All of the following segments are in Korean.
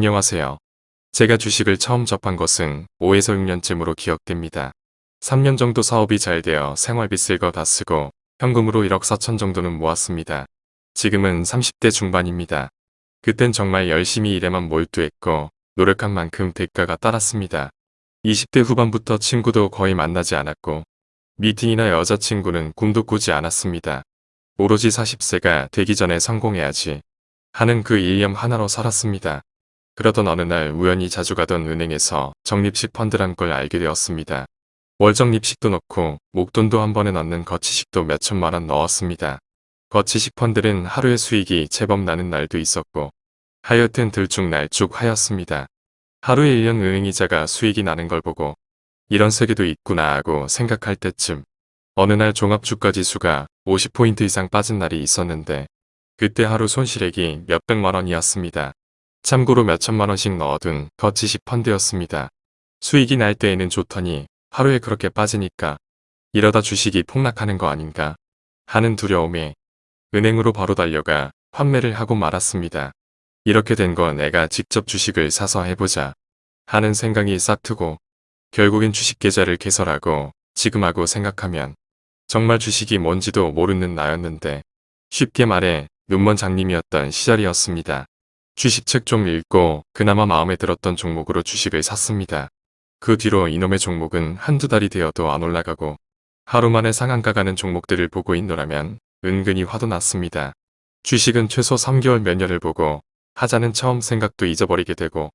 안녕하세요. 제가 주식을 처음 접한 것은 5에서 6년쯤으로 기억됩니다. 3년 정도 사업이 잘 되어 생활비 쓸 거 다 쓰고 현금으로 1억 4천 정도는 모았습니다. 지금은 30대 중반입니다. 그땐 정말 열심히 일에만 몰두했고 노력한 만큼 대가가 따랐습니다. 20대 후반부터 친구도 거의 만나지 않았고 미팅이나 여자친구는 꿈도 꾸지 않았습니다. 오로지 40세가 되기 전에 성공해야지 하는 그 일념 하나로 살았습니다. 그러던 어느 날 우연히 자주 가던 은행에서 적립식 펀드란 걸 알게 되었습니다. 월적립식도 넣고 목돈도 한 번에 넣는 거치식도 몇천만 원 넣었습니다. 거치식 펀드는 하루의 수익이 제법 나는 날도 있었고 하여튼 들쭉날쭉 하였습니다. 하루에 1년 은행이자가 수익이 나는 걸 보고 이런 세계도 있구나 하고 생각할 때쯤 어느 날 종합주가지수가 50포인트 이상 빠진 날이 있었는데 그때 하루 손실액이 몇백만 원이었습니다. 참고로 몇천만 원씩 넣어둔 거치식 펀드였습니다. 수익이 날 때에는 좋더니 하루에 그렇게 빠지니까 이러다 주식이 폭락하는 거 아닌가 하는 두려움에 은행으로 바로 달려가 판매를 하고 말았습니다. 이렇게 된 건 내가 직접 주식을 사서 해보자 하는 생각이 싹 트고 결국엔 주식 계좌를 개설하고 지금 하고 생각하면 정말 주식이 뭔지도 모르는 나였는데 쉽게 말해 눈먼 장님이었던 시절이었습니다. 주식책 좀 읽고 그나마 마음에 들었던 종목으로 주식을 샀습니다. 그 뒤로 이놈의 종목은 한두 달이 되어도 안 올라가고 하루 만에 상한가 가는 종목들을 보고 있노라면 은근히 화도 났습니다. 주식은 최소 3개월 몇 년을 보고 하자는 처음 생각도 잊어버리게 되고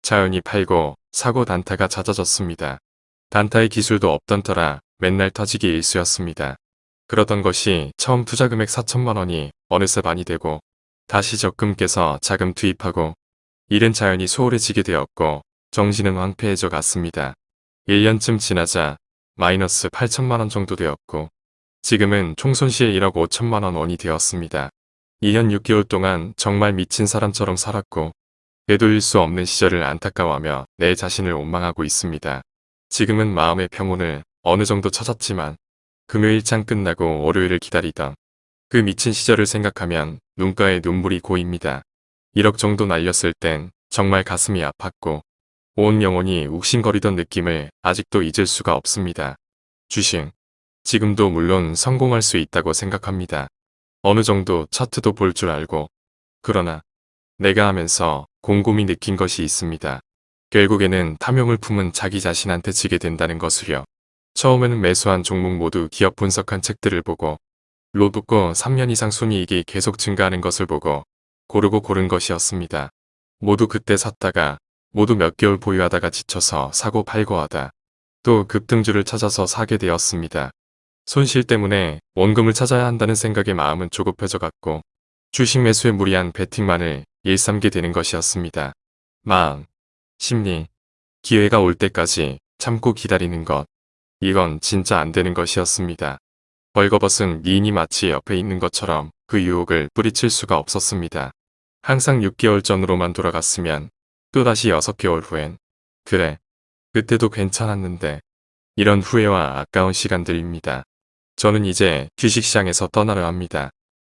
자연히 팔고 사고 단타가 잦아졌습니다. 단타의 기술도 없던 터라 맨날 터지기 일쑤였습니다. 그러던 것이 처음 투자 금액 4천만 원이 어느새 많이 되고 다시 적금 깨서 자금 투입하고 일은 자연히 소홀해지게 되었고 정신은 황폐해져 갔습니다. 1년쯤 지나자 마이너스 8천만 원 정도 되었고 지금은 총손실 1억 5천만 원 원이 되었습니다. 2년 6개월 동안 정말 미친 사람처럼 살았고 되돌릴 수 없는 시절을 안타까워하며 내 자신을 원망하고 있습니다. 지금은 마음의 평온을 어느 정도 찾았지만 금요일장 끝나고 월요일을 기다리던 그 미친 시절을 생각하면 눈가에 눈물이 고입니다. 1억 정도 날렸을 땐 정말 가슴이 아팠고 온 영혼이 욱신거리던 느낌을 아직도 잊을 수가 없습니다. 주식. 지금도 물론 성공할 수 있다고 생각합니다. 어느 정도 차트도 볼 줄 알고 그러나 내가 하면서 곰곰이 느낀 것이 있습니다. 결국에는 탐욕을 품은 자기 자신한테 지게 된다는 것을요. 처음에는 매수한 종목 모두 기업 분석한 책들을 보고 로또고 3년 이상 순이익이 계속 증가하는 것을 보고 고르고 고른 것이었습니다. 모두 그때 샀다가 모두 몇 개월 보유하다가 지쳐서 사고 팔고 하다 또 급등주를 찾아서 사게 되었습니다. 손실 때문에 원금을 찾아야 한다는 생각에 마음은 조급해져 갔고 주식 매수에 무리한 베팅만을 일삼게 되는 것이었습니다. 마음, 심리, 기회가 올 때까지 참고 기다리는 것. 이건 진짜 안 되는 것이었습니다. 벌거벗은 미인이 마치 옆에 있는 것처럼 그 유혹을 뿌리칠 수가 없었습니다. 항상 6개월 전으로만 돌아갔으면 또다시 6개월 후엔 그래, 그때도 괜찮았는데 이런 후회와 아까운 시간들입니다. 저는 이제 주식시장에서 떠나려 합니다.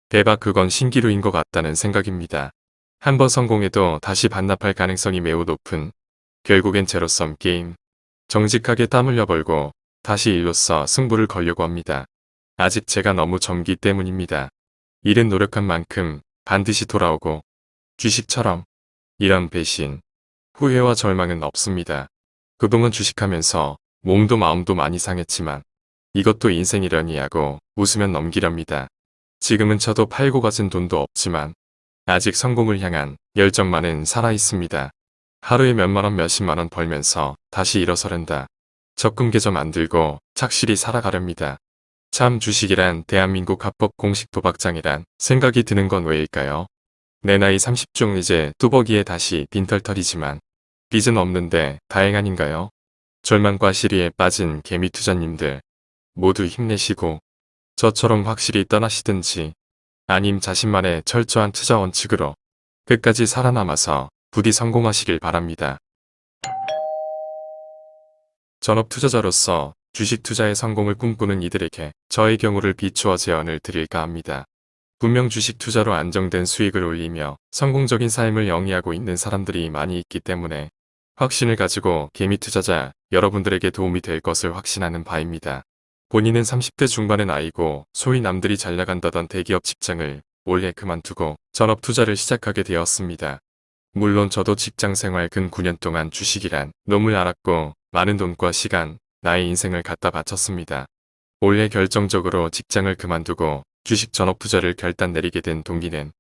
대박 그건 신기루인 것 같다는 생각입니다. 한번 성공해도 다시 반납할 가능성이 매우 높은 결국엔 제로섬 게임. 정직하게 땀 흘려 벌고 다시 일로써 승부를 걸려고 합니다. 아직 제가 너무 젊기 때문입니다. 일은 노력한 만큼 반드시 돌아오고 주식처럼 이런 배신, 후회와 절망은 없습니다. 그동안 주식하면서 몸도 마음도 많이 상했지만 이것도 인생이려니 하고 웃으면 넘기렵니다. 지금은 저도 팔고 가진 돈도 없지만 아직 성공을 향한 열정만은 살아있습니다. 하루에 몇만원 몇십만원 벌면서 다시 일어서랜다. 적금 계좌 만들고 착실히 살아가렵니다. 참 주식이란 대한민국 합법 공식 도박장이란 생각이 드는 건 왜일까요? 내 나이 30중 이제 뚜벅이에 다시 빈털털이지만 빚은 없는데 다행 아닌가요? 절망과 시리에 빠진 개미 투자님들 모두 힘내시고 저처럼 확실히 떠나시든지 아님 자신만의 철저한 투자 원칙으로 끝까지 살아남아서 부디 성공하시길 바랍니다. 전업 투자자로서 주식 투자의 성공을 꿈꾸는 이들에게 저의 경우를 비추어 제언을 드릴까 합니다. 분명 주식 투자로 안정된 수익을 올리며 성공적인 삶을 영위하고 있는 사람들이 많이 있기 때문에 확신을 가지고 개미 투자자 여러분들에게 도움이 될 것을 확신하는 바입니다. 본인은 30대 중반의 나이고 소위 남들이 잘 나간다던 대기업 직장을 올해 그만두고 전업 투자를 시작하게 되었습니다. 물론 저도 직장 생활 근 9년 동안 주식이란 놈을 알았고 많은 돈과 시간, 나의 인생을 갖다 바쳤습니다. 올해 결정적으로 직장을 그만두고 주식 전업 투자를 결단 내리게 된 동기는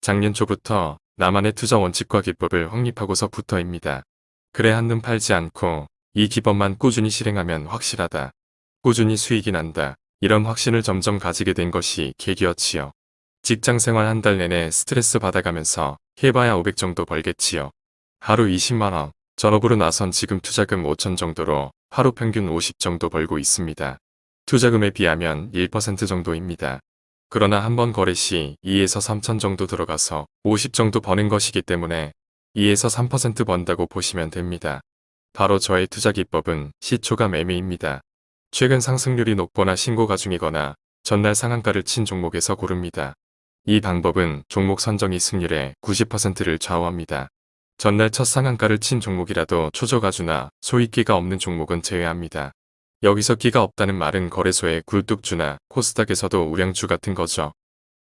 작년 초부터 나만의 투자 원칙과 기법을 확립하고서부터입니다. 그래 한눈 팔지 않고 이 기법만 꾸준히 실행하면 확실하다. 꾸준히 수익이 난다. 이런 확신을 점점 가지게 된 것이 계기였지요. 직장 생활 한 달 내내 스트레스 받아가면서 해봐야 500 정도 벌겠지요. 하루 20만원, 전업으로 나선 지금 투자금 5천 정도로 하루 평균 50 정도 벌고 있습니다. 투자금에 비하면 1% 정도입니다. 그러나 한 번 거래 시 2에서 3천 정도 들어가서 50 정도 버는 것이기 때문에 2에서 3% 번다고 보시면 됩니다. 바로 저의 투자 기법은 시초가 매매입니다. 최근 상승률이 높거나 신고가 중이거나 전날 상한가를 친 종목에서 고릅니다. 이 방법은 종목 선정이 승률의 90%를 좌우합니다. 전날 첫 상한가를 친 종목이라도 초저가주나 소위 끼가 없는 종목은 제외합니다. 여기서 끼가 없다는 말은 거래소의 굴뚝주나 코스닥에서도 우량주 같은 거죠.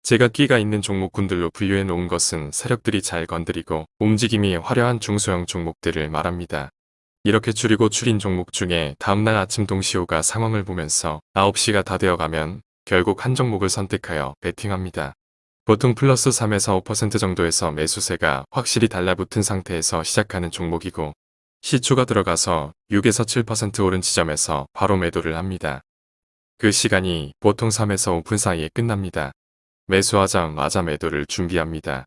제가 끼가 있는 종목군들로 분류해 놓은 것은 세력들이 잘 건드리고 움직임이 화려한 중소형 종목들을 말합니다. 이렇게 줄이고 줄인 종목 중에 다음날 아침 동시호가 상황을 보면서 9시가 다 되어가면 결국 한 종목을 선택하여 베팅합니다. 보통 플러스 3에서 5% 정도에서 매수세가 확실히 달라붙은 상태에서 시작하는 종목이고 시초가 들어가서 6에서 7% 오른 지점에서 바로 매도를 합니다. 그 시간이 보통 3에서 5분 사이에 끝납니다. 매수하자마자 매도를 준비합니다.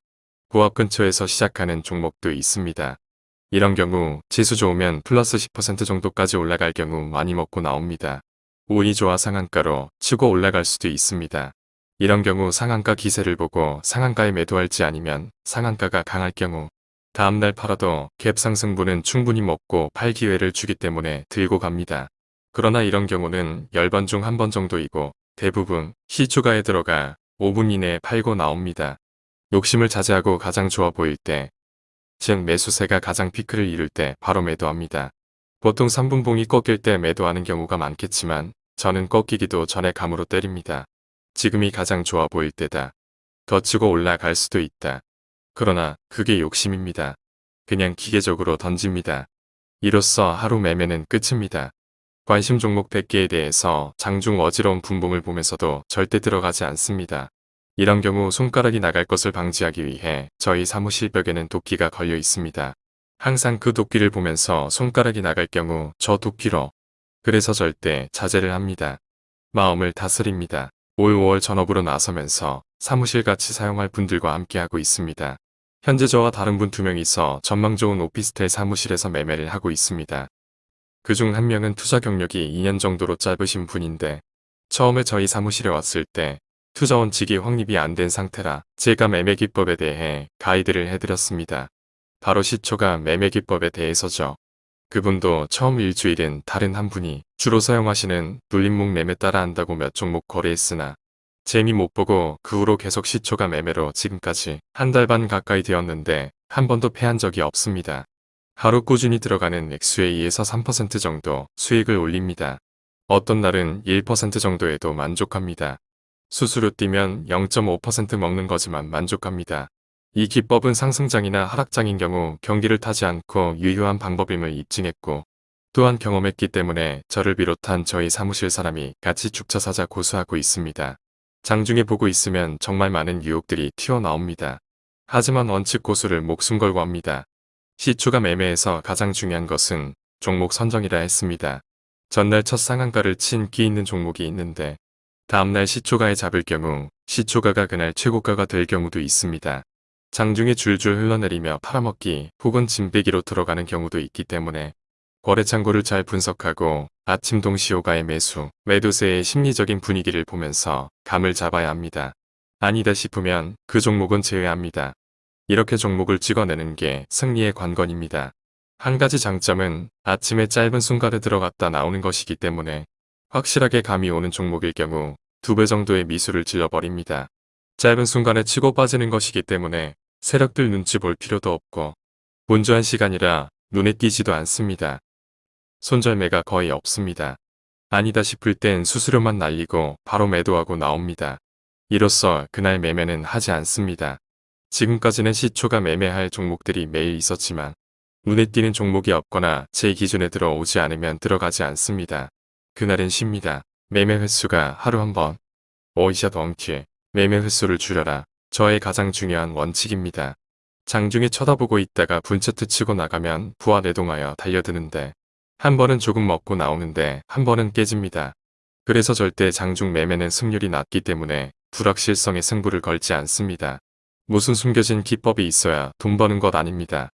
고압 근처에서 시작하는 종목도 있습니다. 이런 경우 지수 좋으면 플러스 10% 정도까지 올라갈 경우 많이 먹고 나옵니다. 운이 좋아 상한가로 치고 올라갈 수도 있습니다. 이런 경우 상한가 기세를 보고 상한가에 매도할지 아니면 상한가가 강할 경우 다음날 팔아도 갭 상승분은 충분히 먹고 팔 기회를 주기 때문에 들고 갑니다. 그러나 이런 경우는 10번 중 한 번 정도이고 대부분 시초가에 들어가 5분 이내에 팔고 나옵니다. 욕심을 자제하고 가장 좋아 보일 때, 즉 매수세가 가장 피크를 이룰 때 바로 매도합니다. 보통 3분봉이 꺾일 때 매도하는 경우가 많겠지만 저는 꺾이기도 전에 감으로 때립니다. 지금이 가장 좋아 보일 때다. 더 치고 올라갈 수도 있다. 그러나 그게 욕심입니다. 그냥 기계적으로 던집니다. 이로써 하루 매매는 끝입니다. 관심 종목 100개에 대해서 장중 어지러운 분봉을 보면서도 절대 들어가지 않습니다. 이런 경우 손가락이 나갈 것을 방지하기 위해 저희 사무실 벽에는 도끼가 걸려 있습니다. 항상 그 도끼를 보면서 손가락이 나갈 경우 저 도끼로 그래서 절대 자제를 합니다. 마음을 다스립니다. 올 5월 전업으로 나서면서 사무실 같이 사용할 분들과 함께하고 있습니다. 현재 저와 다른 분 두 명이서 전망 좋은 오피스텔 사무실에서 매매를 하고 있습니다. 그 중 한 명은 투자 경력이 2년 정도로 짧으신 분인데 처음에 저희 사무실에 왔을 때 투자 원칙이 확립이 안 된 상태라 제가 매매 기법에 대해 가이드를 해드렸습니다. 바로 시초가 매매 기법에 대해서죠. 그분도 처음 일주일은 다른 한 분이 주로 사용하시는 눌림목 매매 따라 한다고 몇 종목 거래했으나 재미 못 보고 그 후로 계속 시초가 매매로 지금까지 한 달 반 가까이 되었는데 한 번도 패한 적이 없습니다. 하루 꾸준히 들어가는 액수의 2에서 3% 정도 수익을 올립니다. 어떤 날은 1% 정도에도 만족합니다. 수수료 뛰면 0.5% 먹는 거지만 만족합니다. 이 기법은 상승장이나 하락장인 경우 경기를 타지 않고 유효한 방법임을 입증했고 또한 경험했기 때문에 저를 비롯한 저희 사무실 사람이 같이 죽차 사자 고수하고 있습니다. 장중에 보고 있으면 정말 많은 유혹들이 튀어나옵니다. 하지만 원칙 고수를 목숨 걸고 합니다. 시초가 매매에서 가장 중요한 것은 종목 선정이라 했습니다. 전날 첫 상한가를 친 끼 있는 종목이 있는데 다음날 시초가에 잡을 경우 시초가가 그날 최고가가 될 경우도 있습니다. 장중에 줄줄 흘러내리며 팔아먹기 혹은 짐빼기로 들어가는 경우도 있기 때문에 거래 창고를 잘 분석하고 아침 동시호가의 매수, 매도세의 심리적인 분위기를 보면서 감을 잡아야 합니다. 아니다 싶으면 그 종목은 제외합니다. 이렇게 종목을 찍어내는 게 승리의 관건입니다. 한 가지 장점은 아침에 짧은 순간에 들어갔다 나오는 것이기 때문에 확실하게 감이 오는 종목일 경우 두 배 정도의 미수를 질러버립니다. 짧은 순간에 치고 빠지는 것이기 때문에 세력들 눈치 볼 필요도 없고 분주한 시간이라 눈에 띄지도 않습니다. 손절매가 거의 없습니다. 아니다 싶을 땐 수수료만 날리고 바로 매도하고 나옵니다. 이로써 그날 매매는 하지 않습니다. 지금까지는 시초가 매매할 종목들이 매일 있었지만 눈에 띄는 종목이 없거나 제 기준에 들어오지 않으면 들어가지 않습니다. 그날은 쉽니다. 매매 횟수가 하루 한 번. 오이샷 원킬. 매매 횟수를 줄여라. 저의 가장 중요한 원칙입니다. 장중에 쳐다보고 있다가 분차트 치고 나가면 부하 내동하여 달려드는데 한 번은 조금 먹고 나오는데 한 번은 깨집니다. 그래서 절대 장중 매매는 승률이 낮기 때문에 불확실성에 승부를 걸지 않습니다. 무슨 숨겨진 기법이 있어야 돈 버는 것 아닙니다.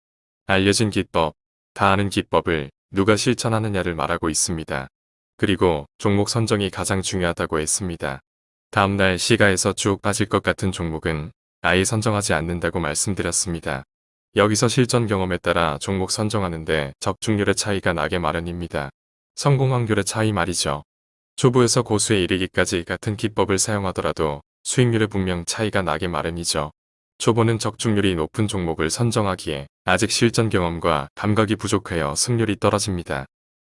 알려진 기법, 다 아는 기법을 누가 실천하느냐를 말하고 있습니다. 그리고 종목 선정이 가장 중요하다고 했습니다. 다음날 시가에서 쭉 빠질 것 같은 종목은 아예 선정하지 않는다고 말씀드렸습니다. 여기서 실전 경험에 따라 종목 선정하는데 적중률의 차이가 나게 마련입니다. 성공 확률의 차이 말이죠. 초보에서 고수에 이르기까지 같은 기법을 사용하더라도 수익률에 분명 차이가 나게 마련이죠. 초보는 적중률이 높은 종목을 선정하기에 아직 실전 경험과 감각이 부족하여 승률이 떨어집니다.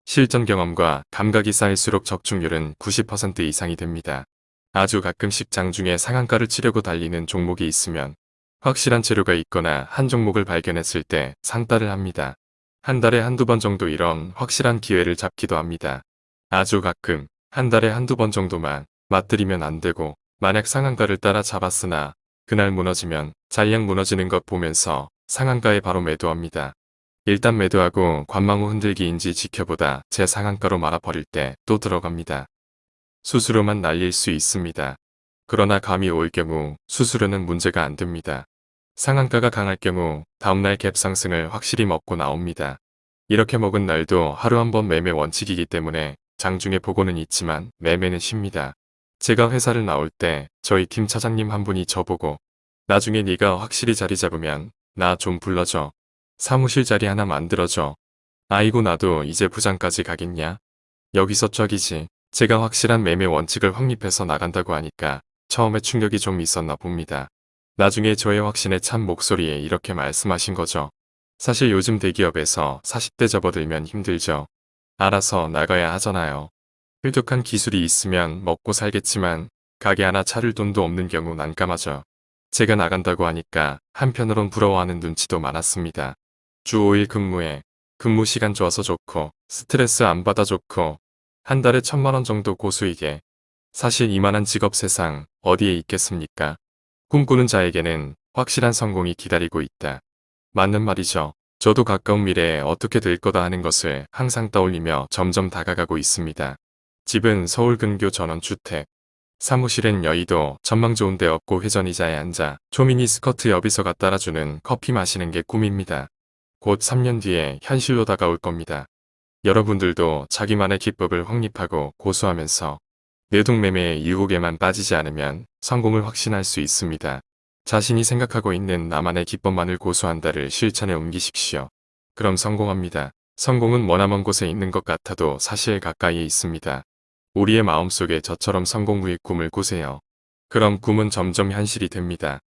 실전 경험과 감각이 쌓일수록 적중률은 90% 이상이 됩니다. 아주 가끔씩 장중에 상한가를 치려고 달리는 종목이 있으면 확실한 재료가 있거나 한 종목을 발견했을 때 상따를 합니다. 한 달에 한두 번 정도 이런 확실한 기회를 잡기도 합니다. 아주 가끔 한 달에 한두 번 정도만 맞들이면 안 되고 만약 상한가를 따라 잡았으나 그날 무너지면 잔량 무너지는 것 보면서 상한가에 바로 매도합니다. 일단 매도하고 관망 후 흔들기인지 지켜보다 제 상한가로 말아버릴 때 또 들어갑니다. 수수료만 날릴 수 있습니다. 그러나 감이 올 경우 수수료는 문제가 안 됩니다. 상한가가 강할 경우 다음날 갭 상승을 확실히 먹고 나옵니다. 이렇게 먹은 날도 하루 한 번 매매 원칙이기 때문에 장중에 보고는 있지만 매매는 쉽니다. 제가 회사를 나올 때 저희 팀 차장님 한 분이 저보고 나중에 네가 확실히 자리 잡으면 나 좀 불러줘. 사무실 자리 하나 만들어줘. 아이고 나도 이제 부장까지 가겠냐? 여기서 쩍이지. 제가 확실한 매매 원칙을 확립해서 나간다고 하니까 처음에 충격이 좀 있었나 봅니다. 나중에 저의 확신에 찬 목소리에 이렇게 말씀하신 거죠. 사실 요즘 대기업에서 40대 접어들면 힘들죠. 알아서 나가야 하잖아요. 획득한 기술이 있으면 먹고 살겠지만 가게 하나 차릴 돈도 없는 경우 난감하죠. 제가 나간다고 하니까 한편으론 부러워하는 눈치도 많았습니다. 주 5일 근무에 근무 시간 좋아서 좋고 스트레스 안 받아 좋고 한 달에 천만 원 정도 고수익에 사실 이만한 직업 세상 어디에 있겠습니까? 꿈꾸는 자에게는 확실한 성공이 기다리고 있다. 맞는 말이죠. 저도 가까운 미래에 어떻게 될 거다 하는 것을 항상 떠올리며 점점 다가가고 있습니다. 집은 서울 근교 전원주택. 사무실엔 여의도 전망 좋은 데 없고 회전의자에 앉아 초미니 스커트 여비서가 따라주는 커피 마시는 게 꿈입니다. 곧 3년 뒤에 현실로 다가올 겁니다. 여러분들도 자기만의 기법을 확립하고 고수하면서 내동매매의 유혹에만 빠지지 않으면 성공을 확신할 수 있습니다. 자신이 생각하고 있는 나만의 기법만을 고수한다를 실천에 옮기십시오. 그럼 성공합니다. 성공은 머나먼 곳에 있는 것 같아도 사실 가까이에 있습니다. 우리의 마음속에 저처럼 성공 후의 꿈을 꾸세요. 그럼 꿈은 점점 현실이 됩니다.